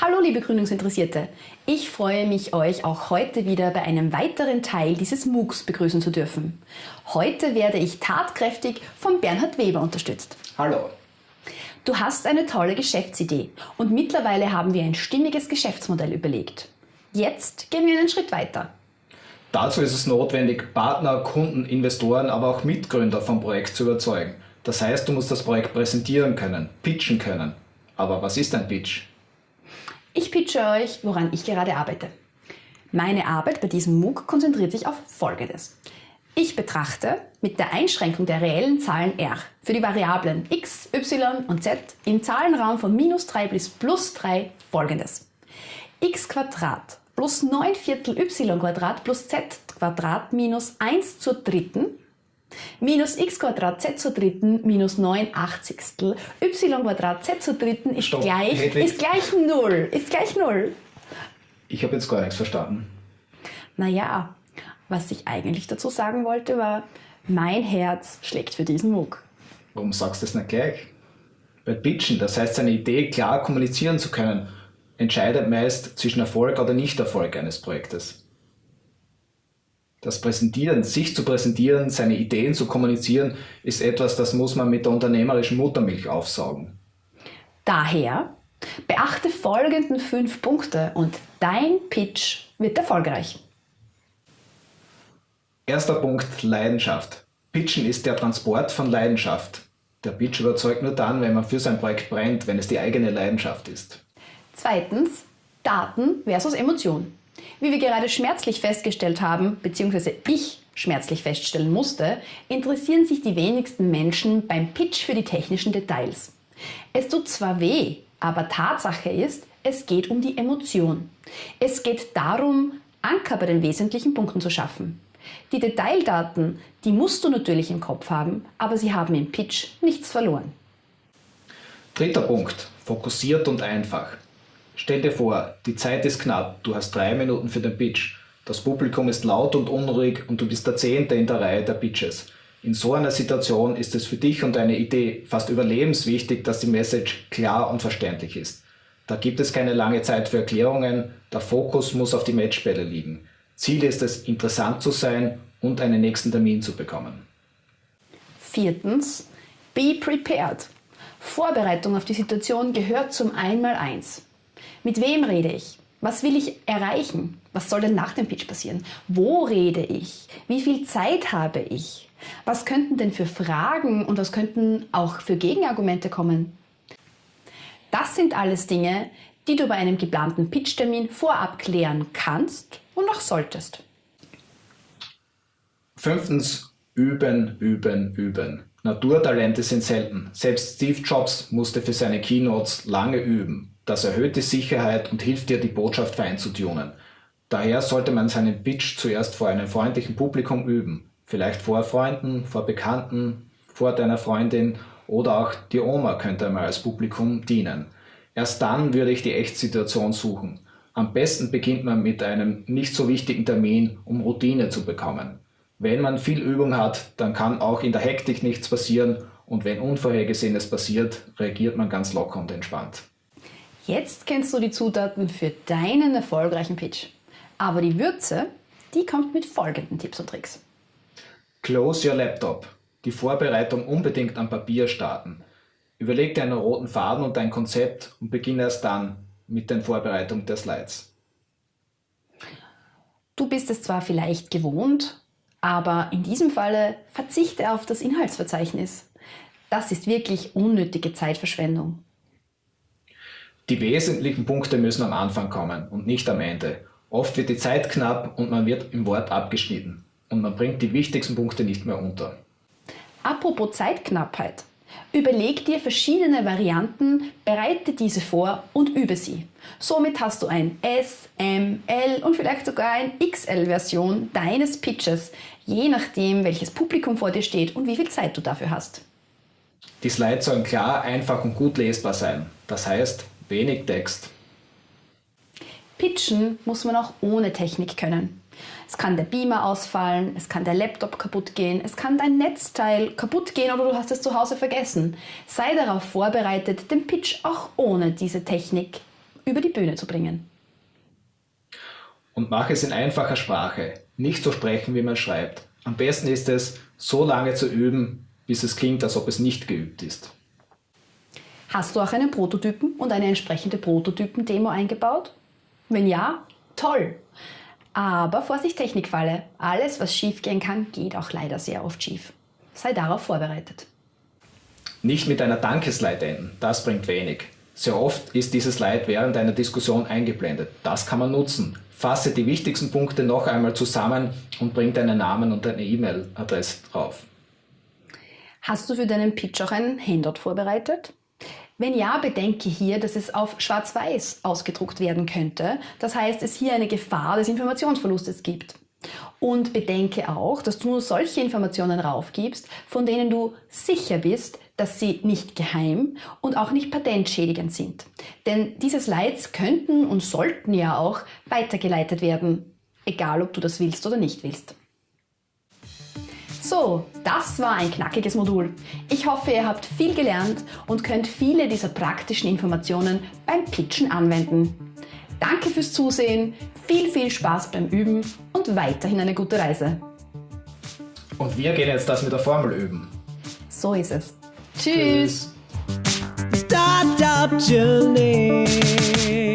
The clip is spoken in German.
Hallo liebe Gründungsinteressierte, ich freue mich, euch auch heute wieder bei einem weiteren Teil dieses MOOCs begrüßen zu dürfen. Heute werde ich tatkräftig von Bernhard Weber unterstützt. Hallo. Du hast eine tolle Geschäftsidee und mittlerweile haben wir ein stimmiges Geschäftsmodell überlegt. Jetzt gehen wir einen Schritt weiter. Dazu ist es notwendig, Partner, Kunden, Investoren, aber auch Mitgründer vom Projekt zu überzeugen. Das heißt, du musst das Projekt präsentieren können, pitchen können. Aber was ist ein Pitch? Ich pitche euch, woran ich gerade arbeite. Meine Arbeit bei diesem MOOC konzentriert sich auf Folgendes. Ich betrachte mit der Einschränkung der reellen Zahlen r für die Variablen x, y und z im Zahlenraum von minus 3 bis plus 3 folgendes. x plus 9 Viertel y plus z minus 1 zur dritten minus x z zur dritten minus 9 Achtzigstel y z zur dritten ist Stopp. gleich, ist gleich 0. Ist gleich 0. Ich habe jetzt gar nichts verstanden. Naja, was ich eigentlich dazu sagen wollte war, mein Herz schlägt für diesen MOOC. Warum sagst du das nicht gleich? Bei Pitchen, das heißt seine Idee klar kommunizieren zu können, entscheidet meist zwischen Erfolg oder Nichterfolg eines Projektes. Das Präsentieren, sich zu präsentieren, seine Ideen zu kommunizieren, ist etwas, das muss man mit der unternehmerischen Muttermilch aufsaugen. Daher beachte folgenden fünf Punkte und dein Pitch wird erfolgreich. Erster Punkt, Leidenschaft. Pitchen ist der Transport von Leidenschaft. Der Pitch überzeugt nur dann, wenn man für sein Projekt brennt, wenn es die eigene Leidenschaft ist. Zweitens, Daten versus Emotion. Wie wir gerade schmerzlich festgestellt haben, beziehungsweise ich schmerzlich feststellen musste, interessieren sich die wenigsten Menschen beim Pitch für die technischen Details. Es tut zwar weh, aber Tatsache ist, es geht um die Emotion. Es geht darum, Anker bei den wesentlichen Punkten zu schaffen. Die Detaildaten, die musst du natürlich im Kopf haben, aber sie haben im Pitch nichts verloren. Dritter Punkt, fokussiert und einfach. Stell dir vor, die Zeit ist knapp, du hast drei Minuten für den Pitch. Das Publikum ist laut und unruhig und du bist der Zehnte in der Reihe der Pitches. In so einer Situation ist es für dich und deine Idee fast überlebenswichtig, dass die Message klar und verständlich ist. Da gibt es keine lange Zeit für Erklärungen, der Fokus muss auf die Matchbälle liegen. Ziel ist es, interessant zu sein und einen nächsten Termin zu bekommen. Viertens, be prepared. Vorbereitung auf die Situation gehört zum Einmaleins. Mit wem rede ich? Was will ich erreichen? Was soll denn nach dem Pitch passieren? Wo rede ich? Wie viel Zeit habe ich? Was könnten denn für Fragen und was könnten auch für Gegenargumente kommen? Das sind alles Dinge, die du bei einem geplanten Pitchtermin vorab klären kannst und auch solltest. Fünftens, üben, üben, üben. Naturtalente sind selten. Selbst Steve Jobs musste für seine Keynotes lange üben. Das erhöht die Sicherheit und hilft dir, die Botschaft fein zu tunen. Daher sollte man seinen Pitch zuerst vor einem freundlichen Publikum üben. Vielleicht vor Freunden, vor Bekannten, vor deiner Freundin oder auch die Oma könnte einmal als Publikum dienen. Erst dann würde ich die Echtsituation suchen. Am besten beginnt man mit einem nicht so wichtigen Termin, um Routine zu bekommen. Wenn man viel Übung hat, dann kann auch in der Hektik nichts passieren und wenn Unvorhergesehenes passiert, reagiert man ganz locker und entspannt. Jetzt kennst du die Zutaten für deinen erfolgreichen Pitch. Aber die Würze, die kommt mit folgenden Tipps und Tricks. Close your laptop. Die Vorbereitung unbedingt am Papier starten. Überleg dir einen roten Faden und dein Konzept und beginne erst dann mit der Vorbereitung der Slides. Du bist es zwar vielleicht gewohnt, aber in diesem Falle verzichte auf das Inhaltsverzeichnis. Das ist wirklich unnötige Zeitverschwendung. Die wesentlichen Punkte müssen am Anfang kommen und nicht am Ende. Oft wird die Zeit knapp und man wird im Wort abgeschnitten und man bringt die wichtigsten Punkte nicht mehr unter. Apropos Zeitknappheit. Überleg dir verschiedene Varianten, bereite diese vor und übe sie. Somit hast du ein S, M, L und vielleicht sogar ein XL-Version deines Pitches, je nachdem welches Publikum vor dir steht und wie viel Zeit du dafür hast. Die Slides sollen klar, einfach und gut lesbar sein. Das heißt, wenig Text. Pitchen muss man auch ohne Technik können. Es kann der Beamer ausfallen, es kann der Laptop kaputt gehen, es kann dein Netzteil kaputt gehen oder du hast es zu Hause vergessen. Sei darauf vorbereitet, den Pitch auch ohne diese Technik über die Bühne zu bringen. Und mach es in einfacher Sprache, nicht so sprechen, wie man schreibt. Am besten ist es, so lange zu üben, bis es klingt, als ob es nicht geübt ist. Hast du auch einen Prototypen und eine entsprechende Prototypen-Demo eingebaut? Wenn ja, toll! Aber Vorsicht Technikfalle, alles was schief gehen kann, geht auch leider sehr oft schief. Sei darauf vorbereitet. Nicht mit einer Dankeslide enden, das bringt wenig. Sehr oft ist dieses Slide während einer Diskussion eingeblendet. Das kann man nutzen. Fasse die wichtigsten Punkte noch einmal zusammen und bring deinen Namen und deine E-Mail-Adresse drauf. Hast du für deinen Pitch auch ein Handout vorbereitet? Wenn ja, bedenke hier, dass es auf schwarz-weiß ausgedruckt werden könnte. Das heißt, es hier eine Gefahr des Informationsverlustes gibt. Und bedenke auch, dass du nur solche Informationen raufgibst, von denen du sicher bist, dass sie nicht geheim und auch nicht patentschädigend sind. Denn diese Slides könnten und sollten ja auch weitergeleitet werden, egal ob du das willst oder nicht willst. So, das war ein knackiges Modul. Ich hoffe, ihr habt viel gelernt und könnt viele dieser praktischen Informationen beim Pitchen anwenden. Danke fürs Zusehen, viel, viel Spaß beim Üben und weiterhin eine gute Reise. Und wir gehen jetzt das mit der Formel üben. So ist es. Tschüss. Startup Journey.